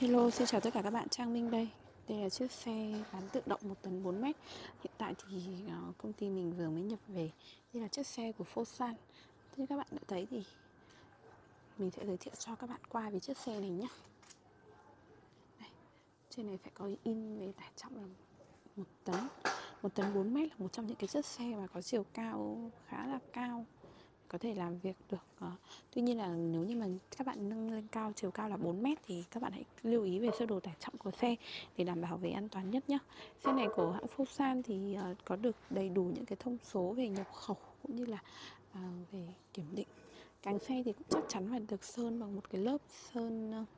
Hello, xin chào tất cả các bạn, Trang Minh đây. Đây là chiếc xe bán tự động 1 tấn 4 mét. Hiện tại thì ờ, công ty mình vừa mới nhập về. Đây là chiếc xe của Fosan Như các bạn đã thấy thì Mình sẽ giới thiệu cho các bạn qua về chiếc xe này nhé đây, Trên này phải có in về tải trọng là 1 tấn. 1 tấn 4 mét là một trong những cái chiếc xe mà có chiều cao khá là cao có thể làm việc được uh, tuy nhiên là nếu như mà các bạn nâng lên cao chiều cao là 4 mét thì các bạn hãy lưu ý về sơ đồ tải trọng của xe để đảm bảo về an toàn nhất nhé xe này của hãng Fosan thì uh, có được đầy đủ những cái thông số về nhập khẩu cũng như là uh, về kiểm định. Càng xe thì cũng chắc chắn phải được sơn bằng một cái lớp sơn uh,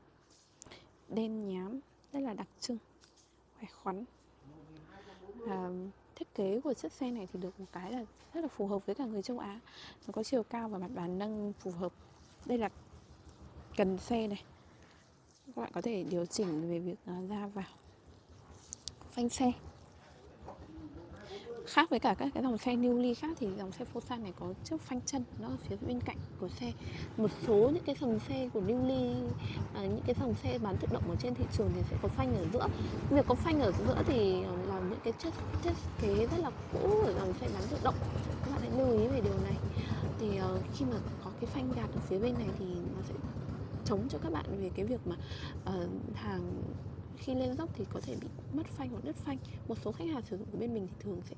đen nhám rất là đặc trưng khỏe khoắn. Uh, kế của chiếc xe này thì được một cái là rất là phù hợp với cả người châu Á. Nó có chiều cao và mặt bàn nâng phù hợp. Đây là cần xe này. Các bạn có thể điều chỉnh về việc à, ra vào phanh xe khác với cả các cái dòng xe newly khác thì dòng xe Fosan này có chiếc phanh chân nó ở phía bên cạnh của xe. Một số những cái dòng xe của newly à, những cái dòng xe bán tự động ở trên thị trường thì sẽ có phanh ở giữa. Việc có phanh ở giữa thì là những cái chất chất kế rất là cũ ở dòng xe bán tự động. Các bạn hãy lưu ý về điều này. Thì uh, khi mà có cái phanh gạt ở phía bên này thì nó sẽ chống cho các bạn về cái việc mà uh, hàng khi lên dốc thì có thể bị mất phanh hoặc đứt phanh. Một số khách hàng sử dụng của bên mình thì thường sẽ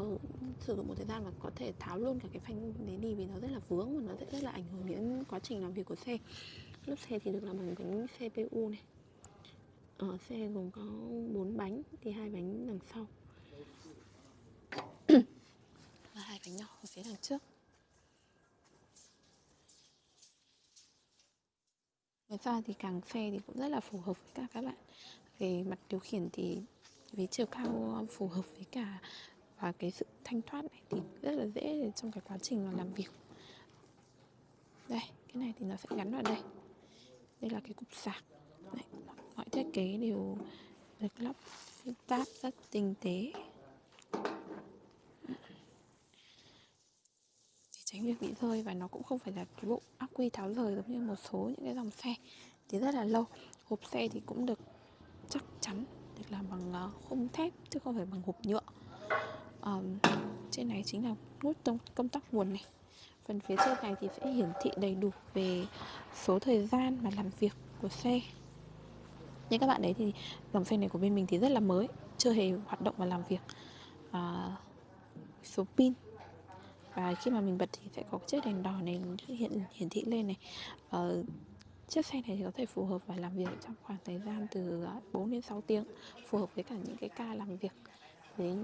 uh, sử dụng một thời gian và có thể tháo luôn cả cái phanh đấy đi vì nó rất là vướng và nó sẽ rất là ảnh hưởng đến quá trình làm việc của xe. Lốp xe thì được làm bằng bánh CPU này. Ở xe gồm có 4 bánh thì hai bánh đằng sau. Và hai bánh nhỏ ở phía đằng trước. Ngoài ra thì càng xe thì cũng rất là phù hợp với cả các bạn. Về mặt điều khiển thì với chiều cao phù hợp với cả và cái sự thanh thoát này thì rất là dễ trong cái quá trình mà làm việc. Đây cái này thì nó sẽ gắn vào đây. Đây là cái cục sạc. Đây, mọi thiết kế đều được lắp ráp rất tinh tế. Tránh bị rơi và nó cũng không phải là cái bộ ắc quy tháo rời giống như một số những cái dòng xe. Thì rất là lâu. Hộp xe thì cũng được chắc chắn được làm bằng ờ, khung thép chứ không phải bằng hộp nhựa. À, trên này chính là nút công tắc nguồn này. Phần phía trên này thì sẽ hiển thị đầy đủ về số thời gian mà làm việc của xe. Như các bạn đấy thì dòng xe này của bên mình thì rất là mới chưa hề hoạt động và làm việc. À, số pin và khi mà mình bật thì sẽ có chiếc đèn đỏ này hiện hiển thị lên này. Ờ, chiếc xe này thì có thể phù hợp và làm việc trong khoảng thời gian từ ờ, 4 đến 6 tiếng phù hợp với cả những cái ca làm việc với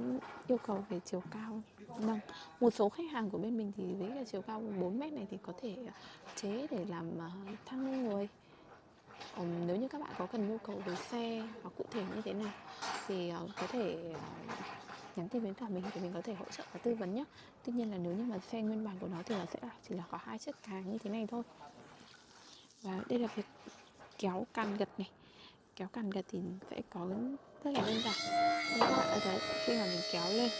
yêu cầu về chiều cao. Nâng một số khách hàng của bên mình thì với cái chiều cao 4 mét này thì có thể ờ, chế để làm ờ, thang người Ừ, nếu như các bạn có cần nhu cầu về xe hoặc cụ thể như thế nào thì uh, có thể uh, nhắn tin đến cả mình thì mình có thể hỗ trợ và tư vấn nhé tuy nhiên là nếu như mà xe nguyên bản của nó thì nó sẽ là chỉ là có hai chiếc càng như thế này thôi. Và đây là việc kéo càn gật này. Kéo càn gật thì sẽ có rất là đơn giản. Các bạn thấy khi mà mình kéo lên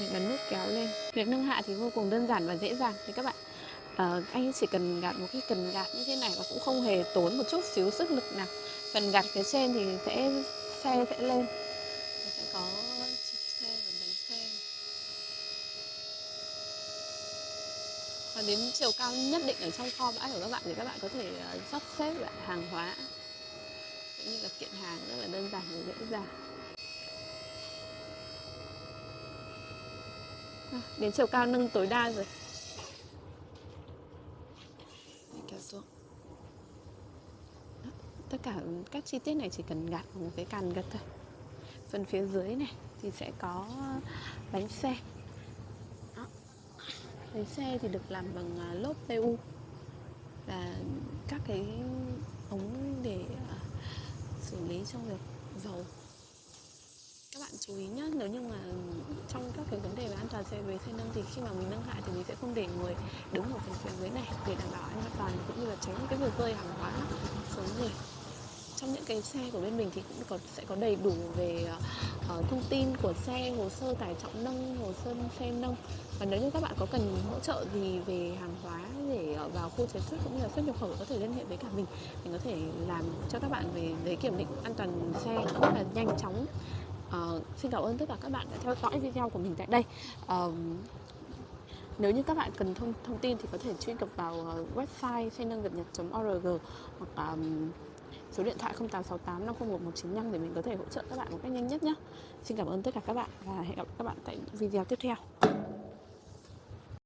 mình ấn nút kéo lên việc nâng hạ thì vô cùng đơn giản và dễ dàng. Thì các bạn uh, anh chỉ cần gạt một cái cần gạt như thế này và cũng không hề tốn một chút xíu sức lực nào. Phần gạt phía trên thì sẽ xe sẽ lên sẽ có và đến chiều cao nhất định ở trong kho bãi của các bạn thì các bạn có thể uh, sắp xếp lại hàng hóa. Cũng như là kiện hàng rất là đơn giản và dễ dàng. À, đến chiều cao nâng tối đa rồi. Kéo xuống tất cả các chi tiết này chỉ cần gạt một cái càn gật thôi. Phần phía dưới này thì sẽ có bánh xe cái xe thì được làm bằng à, lốp PU và các cái ống để à, xử lý trong việc dầu. Các bạn chú ý nhé nếu như mà trong các cái vấn đề về an toàn xe, về xe nâng thì khi mà mình nâng hạ thì mình sẽ không để người đứng ở phần phía dưới này để đảm bảo an toàn, cũng như là tránh cái việc rơi hàng hóa xuống người trong những cái xe của bên mình thì cũng có sẽ có đầy đủ về uh, thông tin của xe hồ sơ tải trọng nâng hồ sơ xe nâng. Và nếu như các bạn có cần hỗ trợ gì về hàng hóa để ờ, vào khu chế xuất cũng như là xuất nhập khẩu có thể liên hệ với cả mình. Mình có thể làm cho các bạn về giấy kiểm định an toàn xe rất là nhanh chóng. Uh, xin cảm ơn tất cả các bạn đã theo dõi video của mình tại đây. Uh, nếu như các bạn cần thông thông tin thì có thể truy cập vào website xe nâng việt nhật.org hoặc um, số điện thoại 0868 501 195 để mình có thể hỗ trợ các bạn một cách nhanh nhất nhé. Xin cảm ơn tất cả các bạn và hẹn gặp các bạn tại video tiếp theo.